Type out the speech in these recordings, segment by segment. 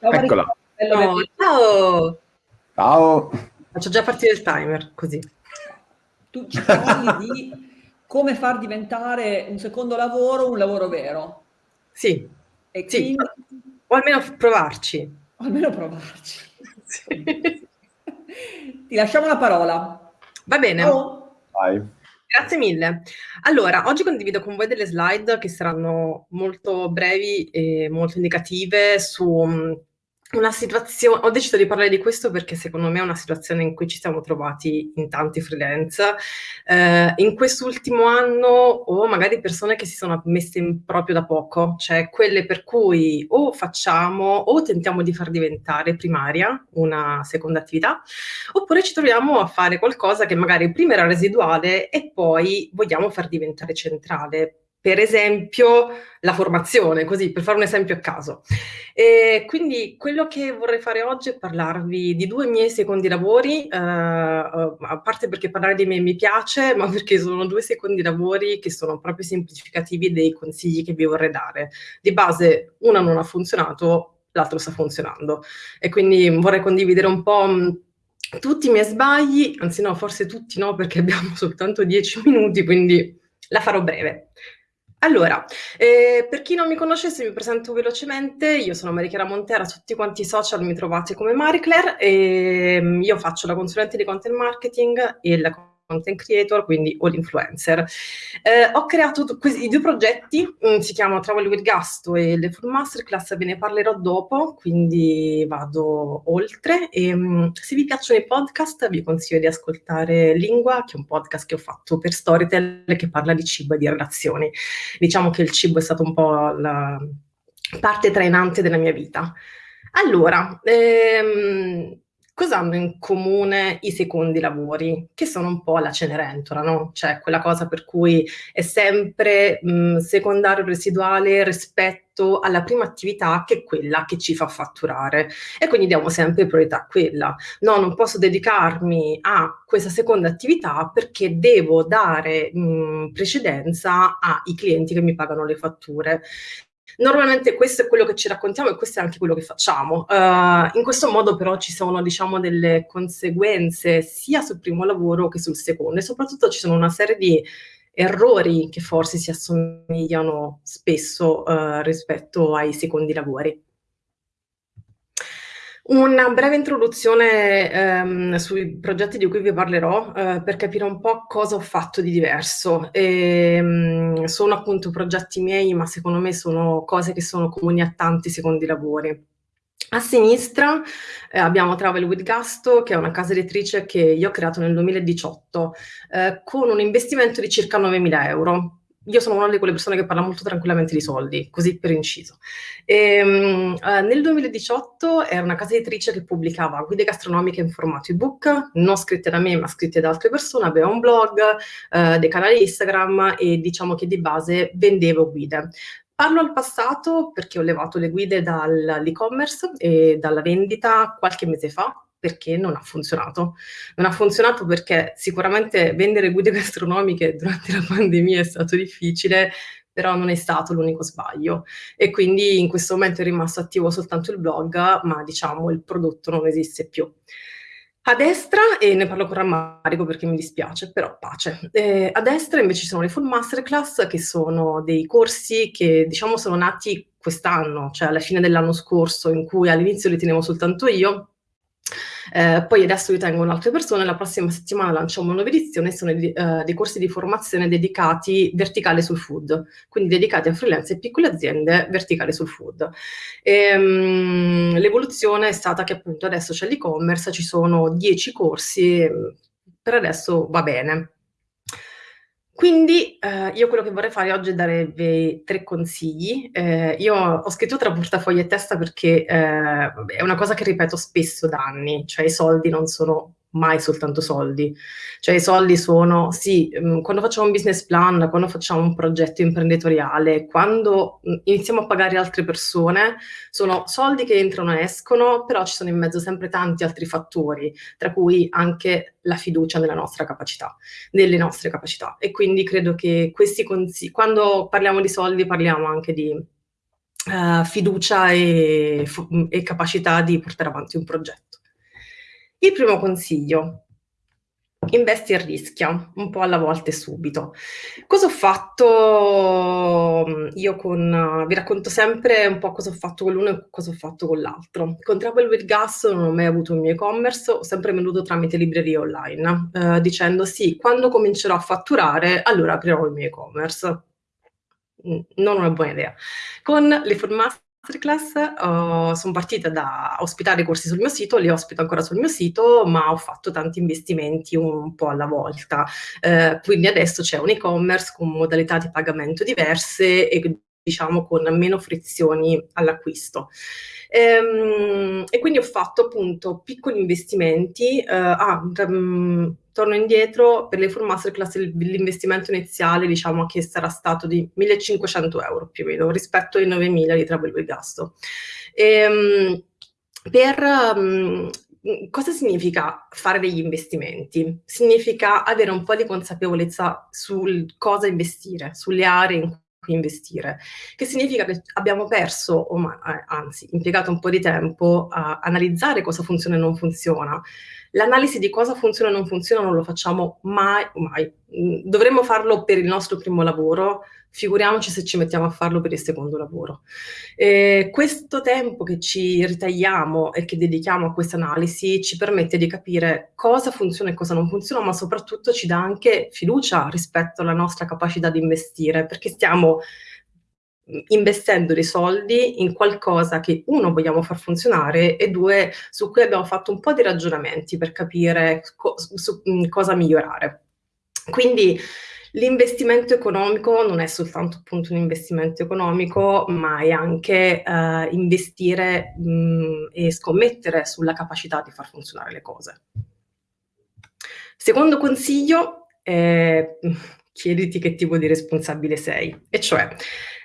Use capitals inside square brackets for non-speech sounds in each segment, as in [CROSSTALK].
Ciao Eccola. Oh, ciao. Ciao. Faccio già partire il timer, così. Tu ci parli di come far diventare un secondo lavoro un lavoro vero. Sì. E sì. O almeno provarci. O almeno provarci. [LAUGHS] Sì. Ti lasciamo la parola. Va bene. Ciao. Vai. Grazie mille. Allora, oggi condivido con voi delle slide che saranno molto brevi e molto indicative su mm, una situazione, ho deciso di parlare di questo perché secondo me è una situazione in cui ci siamo trovati in tanti freelance, eh, in quest'ultimo anno o magari persone che si sono messe in proprio da poco, cioè quelle per cui o facciamo o tentiamo di far diventare primaria una seconda attività, oppure ci troviamo a fare qualcosa che magari prima era residuale e poi vogliamo far diventare centrale per esempio la formazione, così per fare un esempio a caso. E quindi quello che vorrei fare oggi è parlarvi di due miei secondi lavori, eh, a parte perché parlare di me mi piace, ma perché sono due secondi lavori che sono proprio semplificativi dei consigli che vi vorrei dare. Di base uno non ha funzionato, l'altro sta funzionando e quindi vorrei condividere un po' tutti i miei sbagli, anzi no, forse tutti no, perché abbiamo [LAUGHS] soltanto dieci minuti, quindi la farò breve. Allora, eh, per chi non mi conoscesse mi presento velocemente, io sono Marichiara Montera, tutti quanti i social mi trovate come Maricler e mm, io faccio la consulente di content marketing e la content creator, quindi all influencer. Eh, ho creato i due progetti, um, si chiamano Travel with Gasto e le Full Masterclass, ve ne parlerò dopo, quindi vado oltre. E, um, se vi piacciono i podcast, vi consiglio di ascoltare Lingua, che è un podcast che ho fatto per Storytel che parla di cibo e di relazioni. Diciamo che il cibo è stato un po' la parte trainante della mia vita. Allora, ehm, Cosa hanno in comune i secondi lavori? Che sono un po' la Cenerentola, no? Cioè quella cosa per cui è sempre mh, secondario residuale rispetto alla prima attività che è quella che ci fa fatturare e quindi diamo sempre priorità a quella. No, non posso dedicarmi a questa seconda attività perché devo dare mh, precedenza ai clienti che mi pagano le fatture. Normalmente questo è quello che ci raccontiamo e questo è anche quello che facciamo. Uh, in questo modo però ci sono diciamo delle conseguenze sia sul primo lavoro che sul secondo e soprattutto ci sono una serie di errori che forse si assomigliano spesso uh, rispetto ai secondi lavori. Una breve introduzione ehm, sui progetti di cui vi parlerò eh, per capire un po' cosa ho fatto di diverso. E, ehm, sono appunto progetti miei, ma secondo me sono cose che sono comuni a tanti secondi lavori. A sinistra eh, abbiamo Travel with Gasto, che è una casa editrice che io ho creato nel 2018, eh, con un investimento di circa 9.000 euro io sono una di quelle persone che parla molto tranquillamente di soldi, così per inciso. E, um, uh, nel 2018 era una casa editrice che pubblicava guide gastronomiche in formato ebook, non scritte da me ma scritte da altre persone, aveva un blog, uh, dei canali Instagram e diciamo che di base vendevo guide. Parlo al passato perché ho levato le guide dall'e-commerce e dalla vendita qualche mese fa, perché non ha funzionato. Non ha funzionato perché sicuramente vendere guide [LAUGHS] gastronomiche durante la pandemia è stato difficile, però non è stato l'unico sbaglio. E quindi in questo momento è rimasto attivo soltanto il blog, ma diciamo il prodotto non esiste più. A destra, e ne parlo con rammarico perché mi dispiace, però pace. Eh, a destra invece ci sono le full masterclass, che sono dei corsi che diciamo sono nati quest'anno, cioè alla fine dell'anno scorso, in cui all'inizio li tenevo soltanto io, eh, poi adesso li tengono altre persone, la prossima settimana lanciamo una nuova edizione, sono eh, dei corsi di formazione dedicati verticali sul food, quindi dedicati a freelance e piccole aziende verticali sul food. Ehm, l'evoluzione è stata che appunto adesso c'è l'e-commerce, ci sono 10 corsi, per adesso va bene. Quindi eh, io quello che vorrei fare oggi è darvi tre consigli. Eh, io ho scritto tra portafoglio e testa perché eh, è una cosa che ripeto spesso da anni, cioè i soldi non sono mai soltanto soldi. Cioè i soldi sono, sì, mm, quando facciamo un business plan, quando facciamo un progetto imprenditoriale, quando mm, iniziamo a pagare altre persone, sono soldi che entrano e escono, però ci sono in mezzo sempre tanti altri fattori, tra cui anche la fiducia nella nostra capacità, nelle nostre capacità. E quindi credo che questi consigli, quando parliamo di soldi parliamo anche di uh, fiducia e, e capacità di portare avanti un progetto. Il primo consiglio, investi e rischia, un po' alla volta e subito. Cosa ho fatto mm, io con... vi racconto sempre un po' cosa ho fatto con l'uno e cosa ho fatto con l'altro. Con Travel with Gas non ho mai avuto un mio e-commerce, ho sempre venduto tramite librerie online, eh, dicendo sì, quando comincerò a fatturare, allora aprirò il mio e-commerce. Mm, non una buona idea. Con le formazioni masterclass uh, sono partita da ospitare corsi sul mio sito, li ospito ancora sul mio sito, ma ho fatto tanti investimenti un po' alla volta. Uh, quindi adesso c'è un e-commerce con modalità di pagamento diverse e diciamo con meno frizioni all'acquisto. Ehm, e quindi ho fatto appunto piccoli investimenti. Uh, ah, um, torno indietro, per le full masterclass l'investimento iniziale diciamo che sarà stato di 1500 euro più o meno rispetto ai 9000 di Travel with Gasto. Ehm, per um, cosa significa fare degli investimenti? Significa avere un po' di consapevolezza sul cosa investire, sulle aree in investire, che significa che abbiamo perso, o eh, anzi impiegato un po' di tempo a analizzare cosa funziona e non funziona. L'analisi di cosa funziona e non funziona non lo facciamo mai, mai. Mm, dovremmo farlo per il nostro primo lavoro, figuriamoci se ci mettiamo a farlo per il secondo lavoro. Eh, questo tempo che ci ritagliamo e che dedichiamo a questa analisi ci permette di capire cosa funziona e cosa non funziona, ma soprattutto ci dà anche fiducia rispetto alla nostra capacità di investire, perché stiamo investendo dei soldi in qualcosa che uno vogliamo far funzionare e due su cui abbiamo fatto un po' di ragionamenti per capire co su, cosa migliorare. Quindi L'investimento economico non è soltanto appunto un investimento economico, ma è anche eh, investire mh, e scommettere sulla capacità di far funzionare le cose. Secondo consiglio, eh, chiediti che tipo di responsabile sei, e cioè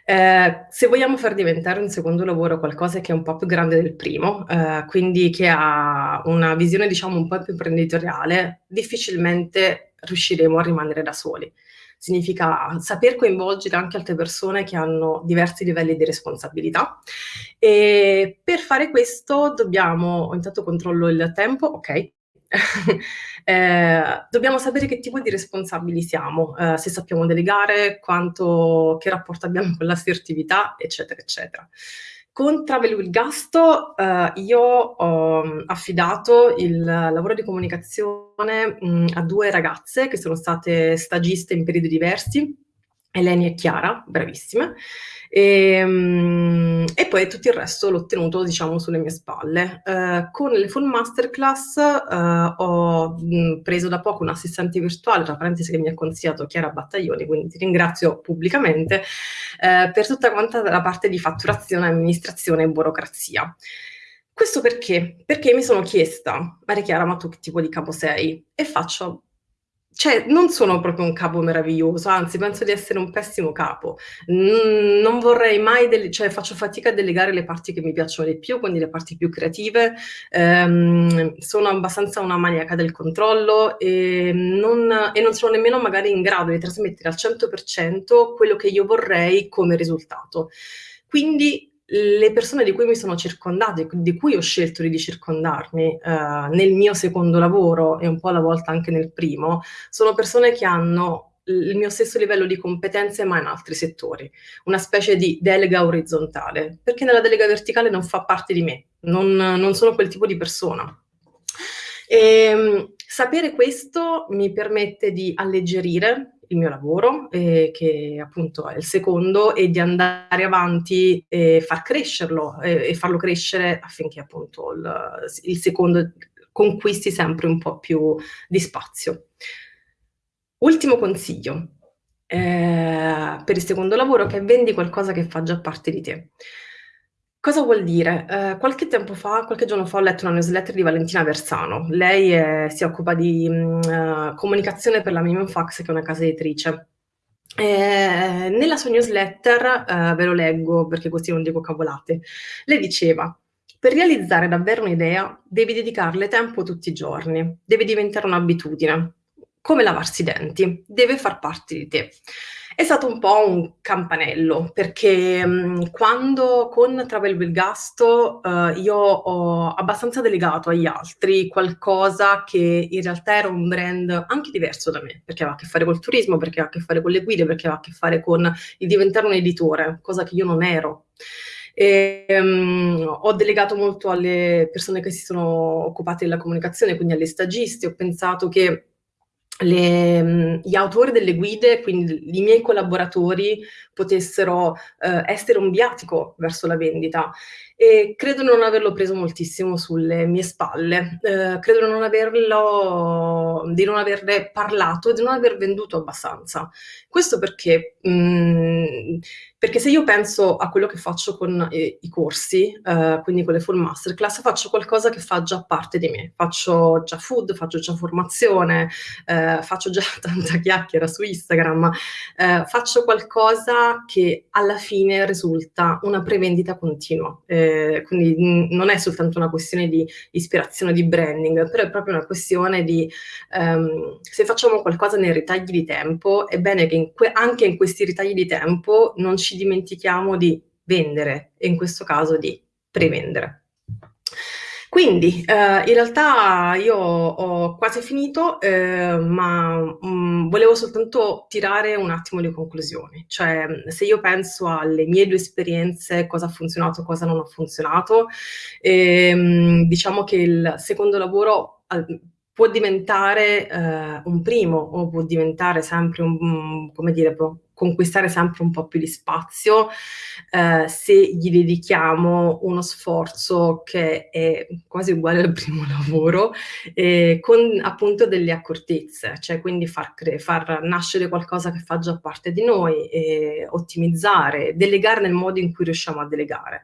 eh, se vogliamo far diventare un secondo lavoro qualcosa che è un po' più grande del primo, eh, quindi che ha una visione diciamo un po' più imprenditoriale, difficilmente riusciremo a rimanere da soli significa saper coinvolgere anche altre persone che hanno diversi livelli di responsabilità. E per fare questo dobbiamo, intanto controllo il tempo, ok, [LAUGHS] eh, dobbiamo sapere che tipo di responsabili siamo, eh, se sappiamo delegare, quanto, che rapporto abbiamo con l'assertività, eccetera, eccetera. Con Travel with Gasto eh, io ho mm, affidato il lavoro di comunicazione mh, mm, a due ragazze che sono state stagiste in periodi diversi, Eleni e Chiara, bravissime, e, um, e, poi tutto il resto l'ho tenuto, diciamo, sulle mie spalle. Uh, con le full masterclass uh, ho mh, preso da poco un assistente virtuale, tra parentesi che mi ha consigliato Chiara Battaglioni, quindi ti ringrazio pubblicamente, uh, per tutta quanta la parte di fatturazione, amministrazione e burocrazia. Questo perché? Perché mi sono chiesta, Maria Chiara, ma tu che tipo di capo sei? E faccio, cioè, non sono proprio un capo meraviglioso, anzi, penso di essere un pessimo capo. Mm, non vorrei mai, dele- cioè, faccio fatica a delegare le parti che mi piacciono di più, quindi le parti più creative. Ehm, sono abbastanza una maniaca del controllo e non, e non sono nemmeno magari in grado di trasmettere al 100% quello che io vorrei come risultato. Quindi le persone di cui mi sono circondata, di cui ho scelto di circondarmi eh, nel mio secondo lavoro e un po' alla volta anche nel primo, sono persone che hanno il mio stesso livello di competenze ma in altri settori, una specie di delega orizzontale, perché nella delega verticale non fa parte di me, non, non sono quel tipo di persona. E, ehm, sapere questo mi permette di alleggerire il mio lavoro, eh, che appunto è il secondo, e di andare avanti e far crescerlo eh, e farlo crescere affinché appunto il, il secondo conquisti sempre un po' più di spazio. Ultimo consiglio eh, per il secondo lavoro che vendi qualcosa che fa già parte di te. Cosa vuol dire? Eh, qualche tempo fa, qualche giorno fa, ho letto una newsletter di Valentina Versano. Lei è, si occupa di mh, uh, comunicazione per la Minimum Fax, che è una casa editrice. Eh, nella sua newsletter, eh, ve lo leggo perché così non dico cavolate, lei diceva per realizzare davvero un'idea devi dedicarle tempo tutti i giorni, deve diventare un'abitudine, come lavarsi i denti, deve far parte di te. È stato un po' un campanello, perché mh, quando con Travel Belgasto uh, io ho abbastanza delegato agli altri qualcosa che in realtà era un brand anche diverso da me, perché aveva a che fare col turismo, perché aveva a che fare con le guide, perché aveva a che fare con il diventare un editore, cosa che io non ero. E, um, ho delegato molto alle persone che si sono occupate della comunicazione, quindi alle stagisti, ho pensato che le, gli autori delle guide, quindi i miei collaboratori, potessero eh, essere un viatico verso la vendita e credo non averlo preso moltissimo sulle mie spalle, eh, credo non, averlo, di non averne parlato e di non aver venduto abbastanza. Questo perché, mh, mm, perché se io penso a quello che faccio con i, i corsi, eh, quindi con le full masterclass, faccio qualcosa che fa già parte di me. Faccio già food, faccio già formazione, eh, faccio già [LAUGHS] tanta chiacchiera su Instagram, eh, faccio qualcosa che alla fine risulta una prevendita continua. Eh, quindi non è soltanto una questione di ispirazione di branding, però è proprio una questione di ehm, se facciamo qualcosa nei ritagli di tempo, è bene che in anche in questi ritagli di tempo non ci dimentichiamo di vendere e in questo caso di prevendere. Quindi eh, in realtà io ho quasi finito, eh, ma mh, mm, volevo soltanto tirare un attimo le conclusioni. Cioè, se io penso alle mie due esperienze, cosa ha funzionato, cosa non ha funzionato, ehm, diciamo che il secondo lavoro può diventare eh, un primo o può diventare sempre un, come dire, può conquistare sempre un po' più di spazio eh, se gli dedichiamo uno sforzo che è quasi uguale al primo [LAUGHS] lavoro eh, con appunto delle accortezze, cioè quindi far, far, nascere qualcosa che fa già parte di noi, ottimizzare, delegare nel modo in cui riusciamo a delegare.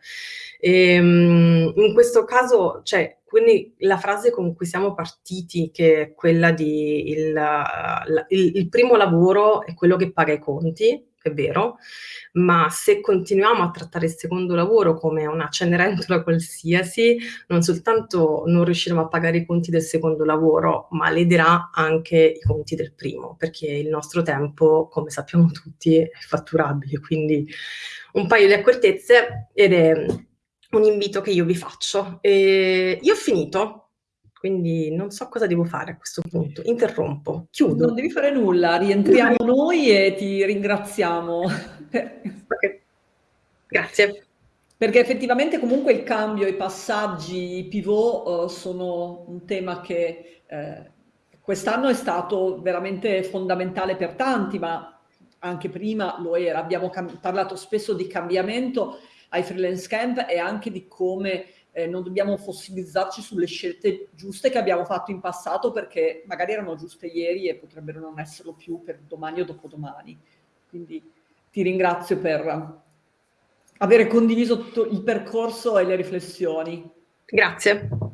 E, ehm, in questo caso, cioè, quindi la frase con cui siamo partiti, che è quella di il, il, il primo lavoro è quello che paga i conti, è vero, ma se continuiamo a trattare il secondo lavoro come una cenerentola qualsiasi, non soltanto non riusciremo a pagare i conti del secondo lavoro, ma lederà anche i conti del primo, perché il nostro tempo, come sappiamo tutti, è fatturabile, quindi un paio di accortezze ed è un invito che io vi faccio. E io ho finito, quindi non so cosa devo fare a questo punto. Interrompo, chiudo. Non devi fare nulla, rientriamo noi e ti ringraziamo. okay. Grazie. Perché effettivamente comunque il cambio, i passaggi, i pivot uh, sono un tema che eh, quest'anno è stato veramente fondamentale per tanti, ma anche prima lo era. Abbiamo parlato spesso di cambiamento ai freelance camp e anche di come eh, non dobbiamo fossilizzarci sulle scelte giuste che abbiamo fatto in passato perché magari erano giuste ieri e potrebbero non esserlo più per domani o dopodomani. Quindi ti ringrazio per aver condiviso tutto il percorso e le riflessioni. Grazie.